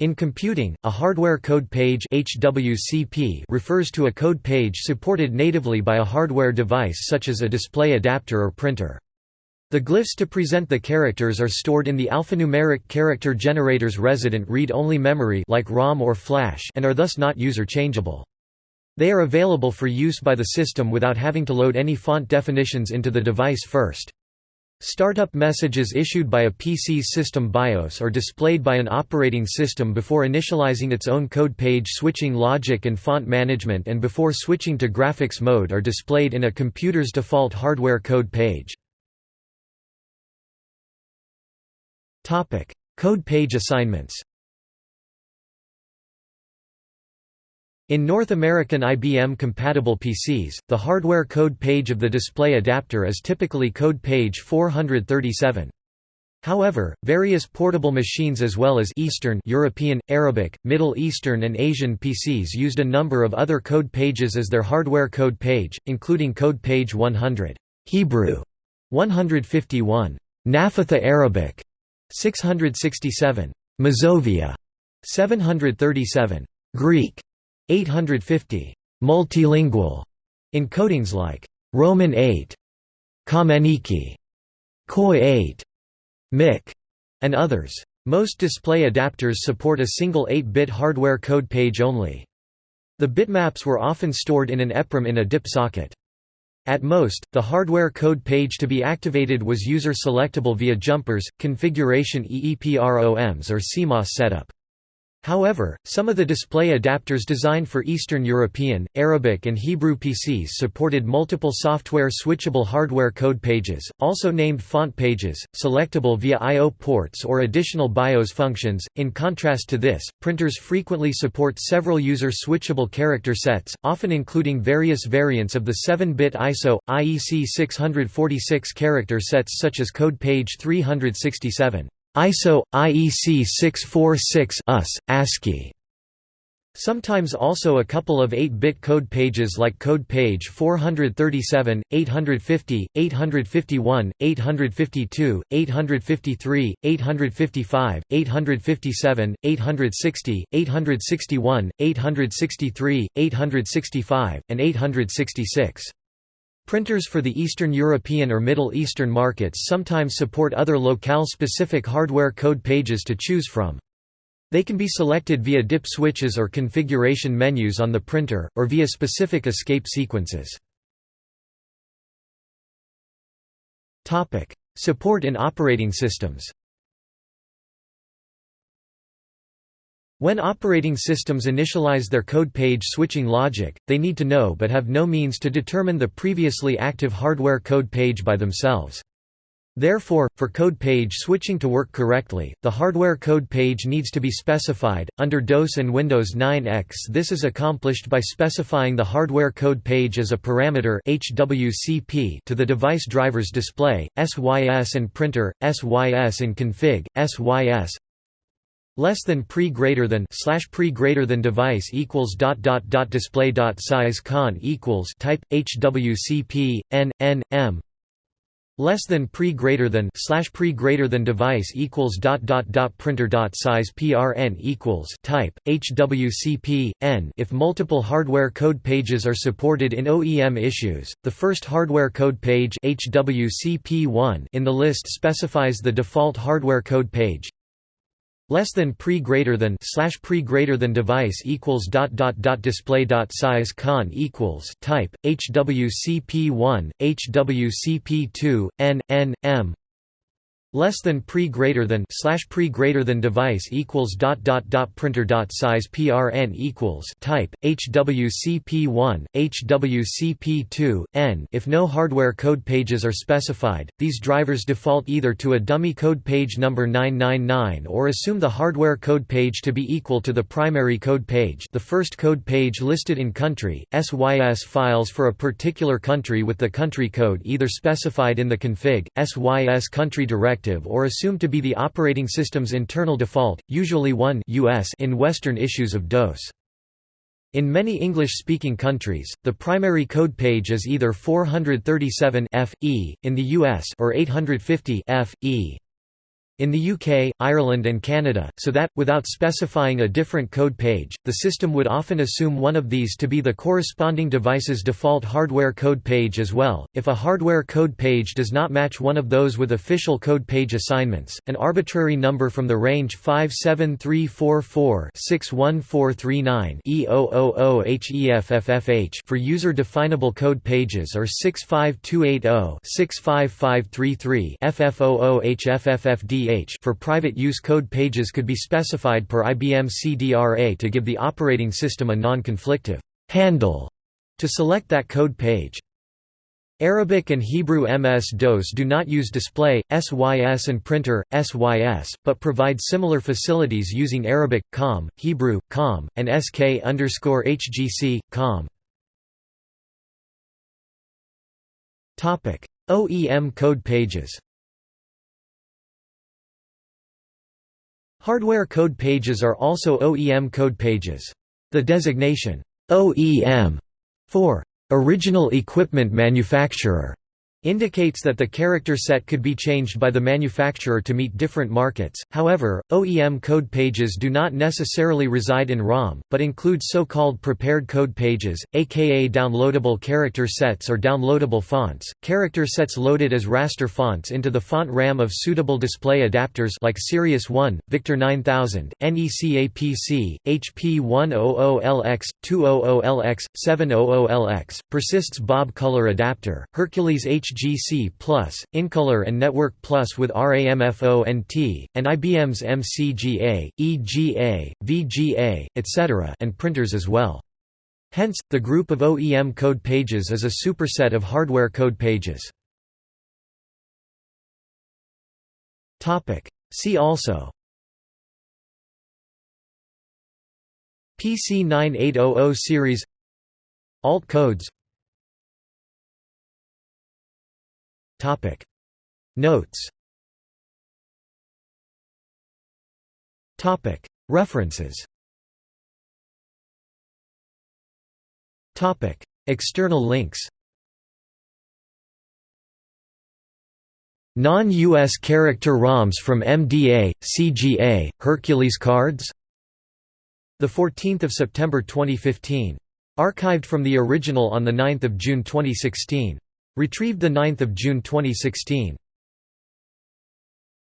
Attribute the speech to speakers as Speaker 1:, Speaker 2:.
Speaker 1: In computing, a hardware code page HWCP refers to a code page supported natively by a hardware device such as a display adapter or printer. The glyphs to present the characters are stored in the alphanumeric character generator's resident read-only memory like ROM or flash and are thus not user-changeable. They are available for use by the system without having to load any font definitions into the device first. Startup messages issued by a PC's system BIOS are displayed by an operating system before initializing its own code page switching logic and font management and before switching to graphics mode are displayed in a computer's default hardware code page. Code page assignments In North American IBM-compatible PCs, the hardware code page of the display adapter is typically code page 437. However, various portable machines as well as Eastern European, Arabic, Middle Eastern and Asian PCs used a number of other code pages as their hardware code page, including code page 100 Hebrew 151 Nafitha Arabic 667 Mazovia 737 Greek 850 multilingual encodings like Roman 8, Kamenický, KOI 8, MIK, and others. Most display adapters support a single 8-bit hardware code page only. The bitmaps were often stored in an EPROM in a DIP socket. At most, the hardware code page to be activated was user-selectable via jumpers, configuration EEPROMs or CMOS setup. However, some of the display adapters designed for Eastern European, Arabic and Hebrew PCs supported multiple software switchable hardware code pages, also named font pages, selectable via I.O. ports or additional BIOS functions. In contrast to this, printers frequently support several user switchable character sets, often including various variants of the 7-bit ISO, IEC 646 character sets such as code page 367. ISO IEC 646 US ASCII Sometimes also a couple of 8-bit code pages like code page 437, 850, 851, 852, 853, 855, 857, 860, 861, 863, 865, and 866. Printers for the Eastern European or Middle Eastern markets sometimes support other locale-specific hardware code pages to choose from. They can be selected via DIP switches or configuration menus on the printer, or via specific escape sequences. Support in operating systems When operating systems initialize their code page switching logic, they need to know but have no means to determine the previously active hardware code page by themselves. Therefore, for code page switching to work correctly, the hardware code page needs to be specified. Under DOS and Windows 9X, this is accomplished by specifying the hardware code page as a parameter HWCP to the device driver's display, SYS and printer, SYS in config, SYS less than pre greater than slash pre greater than device equals dot dot dot display dot size con equals type hwcp n n m. Less than pre greater than slash pre greater than device equals dot dot dot printer dot size prn equals type hwcp n. If multiple hardware code pages are supported in OEM issues the first hardware code page hwcp1 in the list specifies the default hardware code page less than pre greater than slash pre greater than device equals dot dot dot display dot size con equals type hwcp1 hwcp2 n n m less than pre greater than slash pre greater than device equals dot dot dot printer dot size prn equals type hwcp1 hwcp2 n. If no hardware code pages are specified these drivers default either to a dummy code page number 999 or assume the hardware code page to be equal to the primary code page the first code page listed in country sys files for a particular country with the country code either specified in the config sys country directory or assumed to be the operating system's internal default, usually 1 US in Western issues of DOS. In many English-speaking countries, the primary code page is either 437 F, E, in the US or 850 F, E. in the UK, Ireland and Canada, so that, without specifying a different code page, the system would often assume one of these to be the corresponding device's default hardware code page as well. If a hardware code page does not match one of those with official code page assignments, an arbitrary number from the range 57344-61439 E000HEFFFH for user-definable code pages or 65280-65533 FF00HFFFD for private use code pages could be specified per IBM CDRA to give the operating system a non-conflictive handle to select that code page. Arabic and Hebrew MS-DOS do not use display, SYS and printer, SYS, but provide similar facilities using Arabic, COM, Hebrew, COM, and SK HGC, COM. OEM code pages Hardware code pages are also OEM code pages. The designation, OEM, for original equipment manufacturer indicates that the character set could be changed by the manufacturer to meet different markets. However, OEM code pages do not necessarily reside in ROM, but include so-called prepared code pages, aka downloadable character sets or downloadable fonts. Character sets loaded as raster fonts into the font RAM of suitable display adapters like Sirius 1, Victor 9000, NECAPC, HP 100LX, 200LX, 700LX, Persyst Bob Color adapter, Hercules H HGC Plus, Incolor and Network Plus with RAMFONT, and IBM's MCGA, EGA, VGA, etc. and printers as well. Hence, the group of OEM code pages is a superset of hardware code pages. See also PC 9800 series Alt codes Topic. Notes. Topic. References. Topic. External links. Non-US character ROMs from MDA, CGA, Hercules cards. 14 September 2015. Archived from the original on 9 June 2016. Retrieved 9 June 2016.